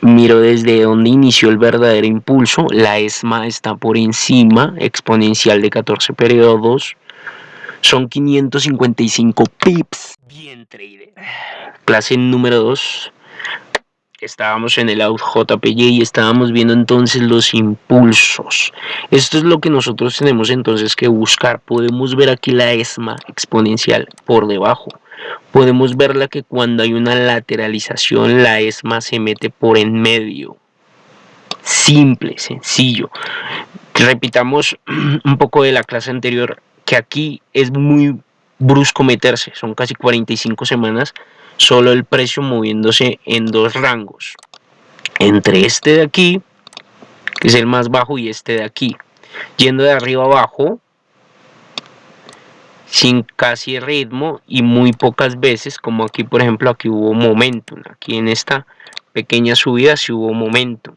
miro desde donde inició el verdadero impulso, la ESMA está por encima, exponencial de 14 periodos, son 555 pips. Bien, trader. Clase número 2. Estábamos en el JPY y estábamos viendo entonces los impulsos. Esto es lo que nosotros tenemos entonces que buscar. Podemos ver aquí la ESMA exponencial por debajo. Podemos verla que cuando hay una lateralización la ESMA se mete por en medio. Simple, sencillo. Repitamos un poco de la clase anterior que aquí es muy brusco meterse, son casi 45 semanas, solo el precio moviéndose en dos rangos, entre este de aquí, que es el más bajo, y este de aquí, yendo de arriba abajo, sin casi ritmo y muy pocas veces, como aquí por ejemplo, aquí hubo momentum, aquí en esta pequeña subida sí hubo momentum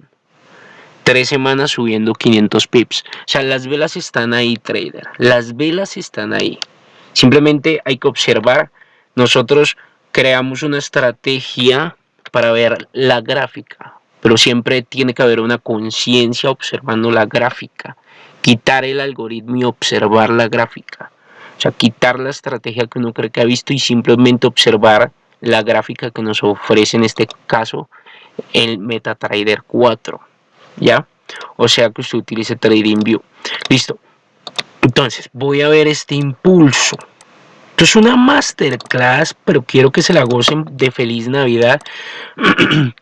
tres semanas subiendo 500 pips. O sea, las velas están ahí, trader. Las velas están ahí. Simplemente hay que observar. Nosotros creamos una estrategia para ver la gráfica, pero siempre tiene que haber una conciencia observando la gráfica. Quitar el algoritmo y observar la gráfica. O sea, quitar la estrategia que uno cree que ha visto y simplemente observar la gráfica que nos ofrece en este caso el MetaTrader 4. ¿ya? O sea que usted utilice TradingView. Listo. Entonces, voy a ver este impulso. Esto es una masterclass, pero quiero que se la gocen de feliz Navidad.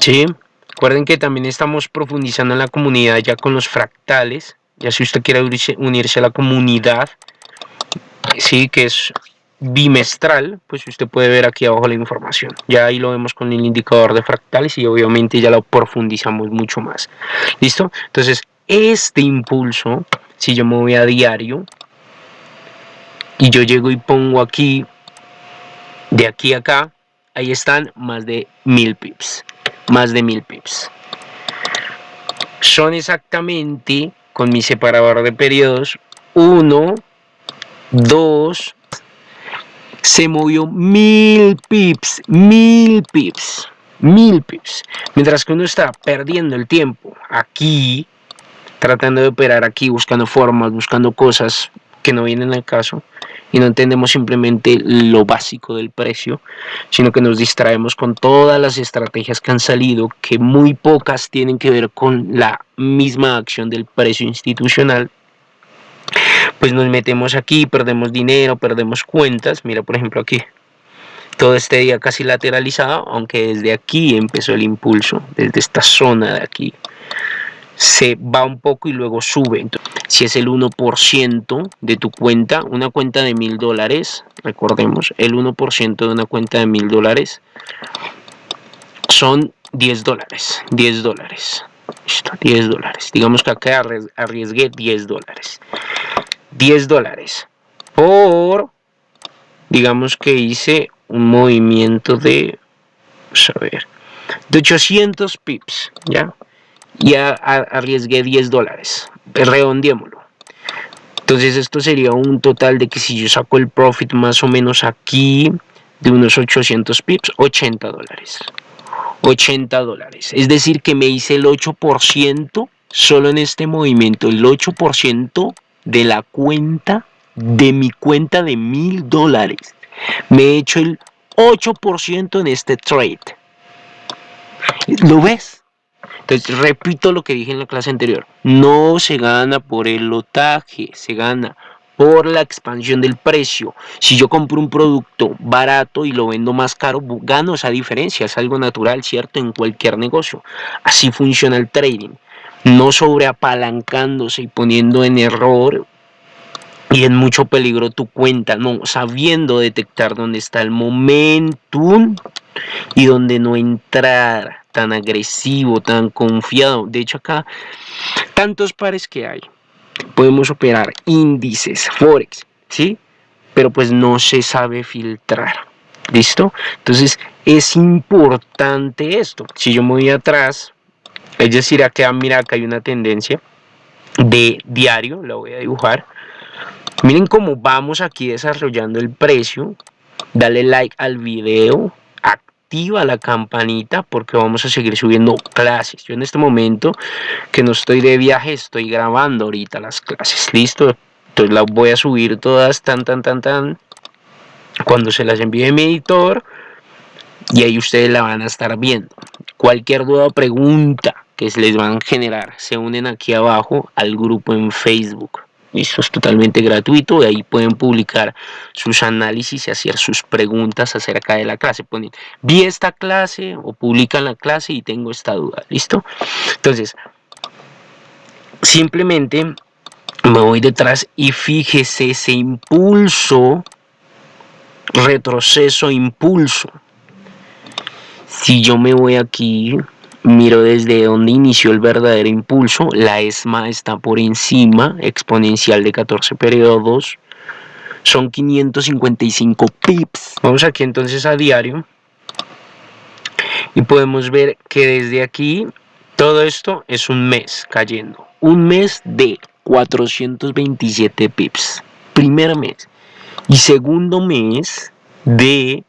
¿Sí? Recuerden que también estamos profundizando en la comunidad ya con los fractales. Ya si usted quiere unirse a la comunidad, sí, que es bimestral, pues usted puede ver aquí abajo la información. Ya ahí lo vemos con el indicador de fractales y obviamente ya lo profundizamos mucho más. ¿Listo? Entonces, este impulso, si yo me voy a diario y yo llego y pongo aquí, de aquí a acá, ahí están más de mil pips. Más de mil pips. Son exactamente, con mi separador de periodos, 1, 2, se movió mil pips, mil pips, mil pips. Mientras que uno está perdiendo el tiempo aquí, tratando de operar aquí, buscando formas, buscando cosas que no vienen al caso y no entendemos simplemente lo básico del precio, sino que nos distraemos con todas las estrategias que han salido, que muy pocas tienen que ver con la misma acción del precio institucional pues nos metemos aquí, perdemos dinero, perdemos cuentas. Mira, por ejemplo, aquí. Todo este día casi lateralizado, aunque desde aquí empezó el impulso, desde esta zona de aquí. Se va un poco y luego sube. Si es el 1% de tu cuenta, una cuenta de mil dólares, recordemos, el 1% de una cuenta de mil dólares son 10 dólares. 10 dólares. 10 dólares. Digamos que acá arriesgué 10 dólares. 10 dólares por, digamos que hice un movimiento de, vamos a ver, de 800 pips, ¿ya? Y arriesgué 10 dólares, redondeémoslo. Entonces esto sería un total de que si yo saco el profit más o menos aquí de unos 800 pips, 80 dólares. 80 dólares. Es decir que me hice el 8% solo en este movimiento, el 8% de la cuenta, de mi cuenta de mil dólares. Me he hecho el 8% en este trade. ¿Lo ves? Entonces, repito lo que dije en la clase anterior. No se gana por el lotaje, se gana por la expansión del precio. Si yo compro un producto barato y lo vendo más caro, gano esa diferencia. Es algo natural, ¿cierto? En cualquier negocio. Así funciona el trading no sobreapalancándose y poniendo en error y en mucho peligro tu cuenta, no, sabiendo detectar dónde está el momentum y dónde no entrar tan agresivo, tan confiado. De hecho acá, tantos pares que hay, podemos operar índices, forex, ¿sí? Pero pues no se sabe filtrar, ¿listo? Entonces es importante esto. Si yo me voy atrás, es decir, acá, mira, acá hay una tendencia de diario, la voy a dibujar. Miren cómo vamos aquí desarrollando el precio. Dale like al video, activa la campanita porque vamos a seguir subiendo clases. Yo en este momento que no estoy de viaje, estoy grabando ahorita las clases. ¿Listo? Entonces las voy a subir todas tan, tan, tan, tan. Cuando se las envíe mi editor. Y ahí ustedes la van a estar viendo. Cualquier duda o pregunta que se les van a generar, se unen aquí abajo al grupo en Facebook. Esto es totalmente gratuito y ahí pueden publicar sus análisis y hacer sus preguntas acerca de la clase. Ponen, vi esta clase o publican la clase y tengo esta duda. ¿Listo? Entonces, simplemente me voy detrás y fíjese ese impulso, retroceso, impulso. Si yo me voy aquí, miro desde donde inició el verdadero impulso, la ESMA está por encima, exponencial de 14 periodos, son 555 pips. Vamos aquí entonces a diario y podemos ver que desde aquí todo esto es un mes cayendo, un mes de 427 pips, primer mes y segundo mes de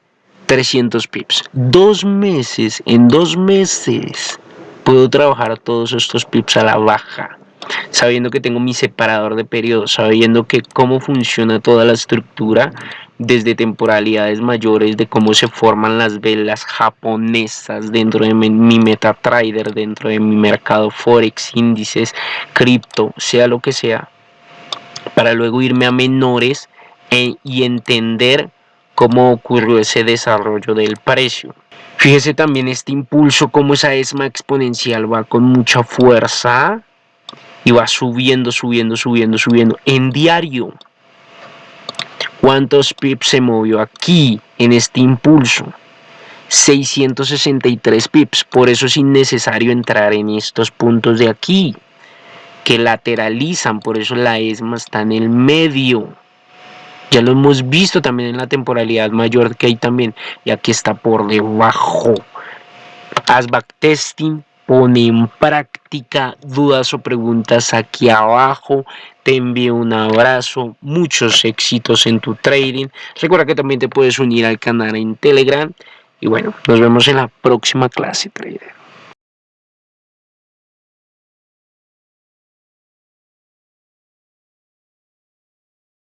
300 pips. Dos meses, en dos meses puedo trabajar todos estos pips a la baja. Sabiendo que tengo mi separador de periodos, sabiendo que cómo funciona toda la estructura desde temporalidades mayores, de cómo se forman las velas japonesas dentro de mi MetaTrader, dentro de mi mercado Forex, índices, cripto, sea lo que sea, para luego irme a menores e, y entender cómo ocurrió ese desarrollo del precio. Fíjese también este impulso, como esa ESMA exponencial va con mucha fuerza y va subiendo, subiendo, subiendo, subiendo en diario. ¿Cuántos pips se movió aquí en este impulso? 663 pips. Por eso es innecesario entrar en estos puntos de aquí que lateralizan. Por eso la ESMA está en el medio. Ya lo hemos visto también en la temporalidad mayor que hay también. Y aquí está por debajo. Haz backtesting, pone en práctica dudas o preguntas aquí abajo. Te envío un abrazo, muchos éxitos en tu trading. Recuerda que también te puedes unir al canal en Telegram. Y bueno, nos vemos en la próxima clase, trader.